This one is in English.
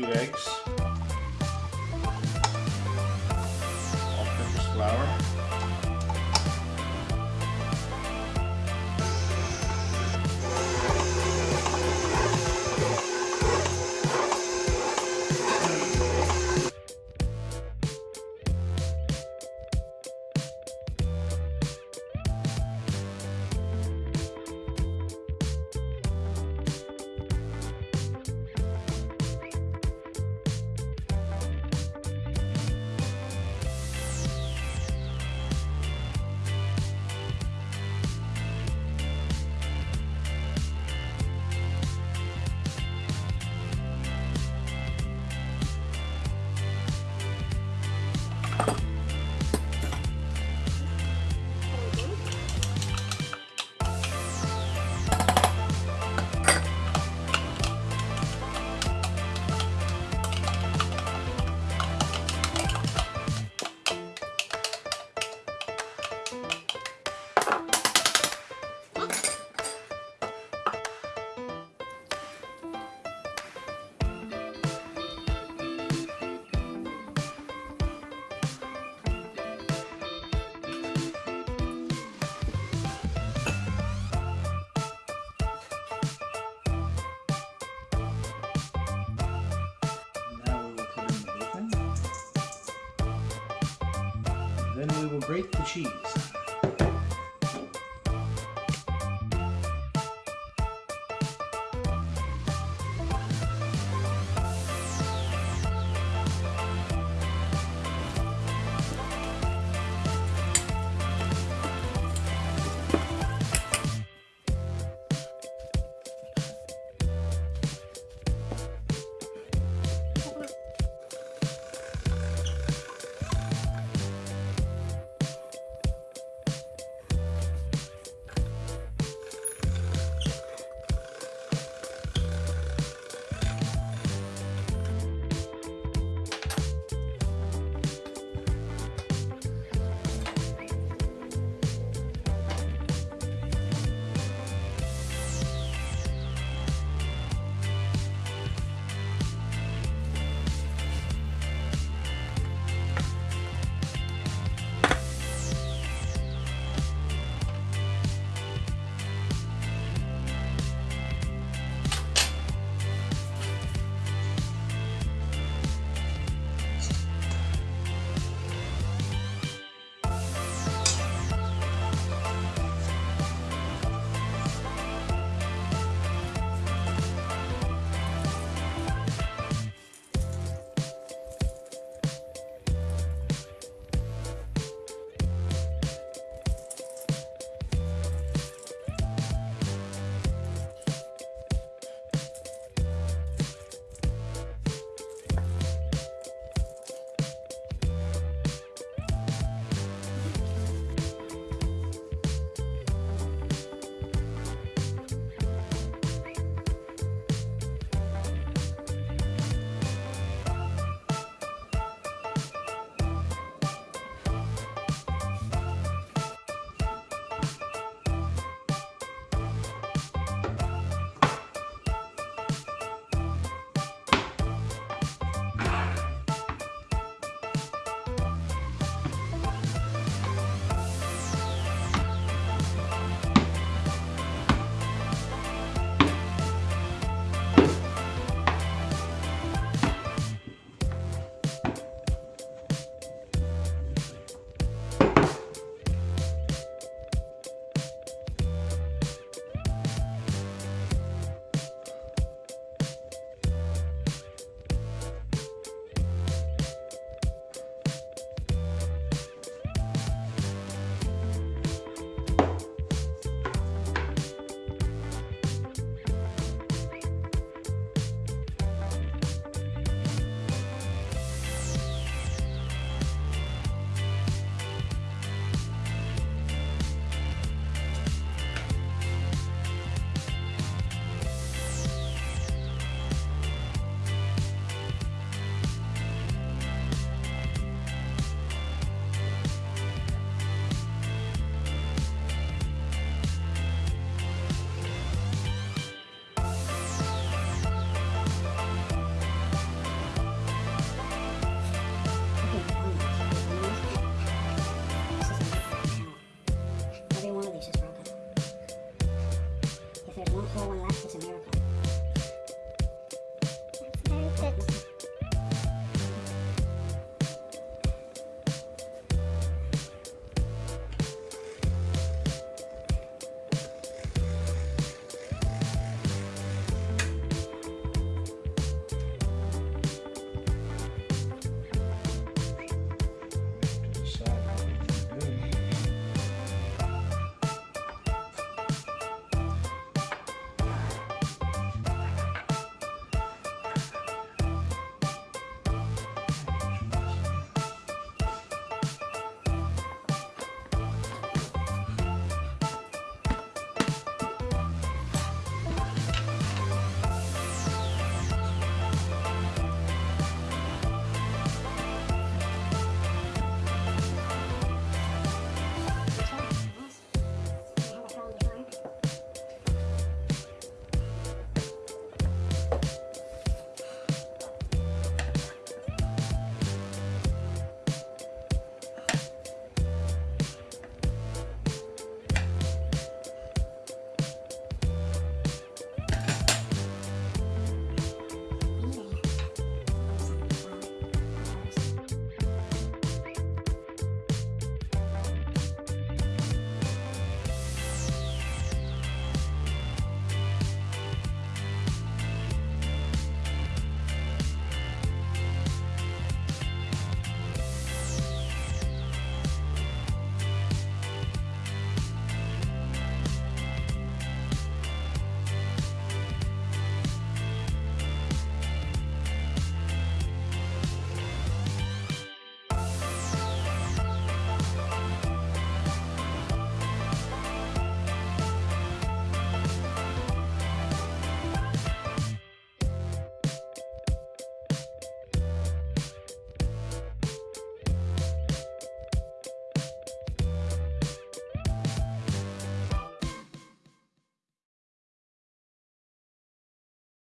two eggs, Then we will grate the cheese.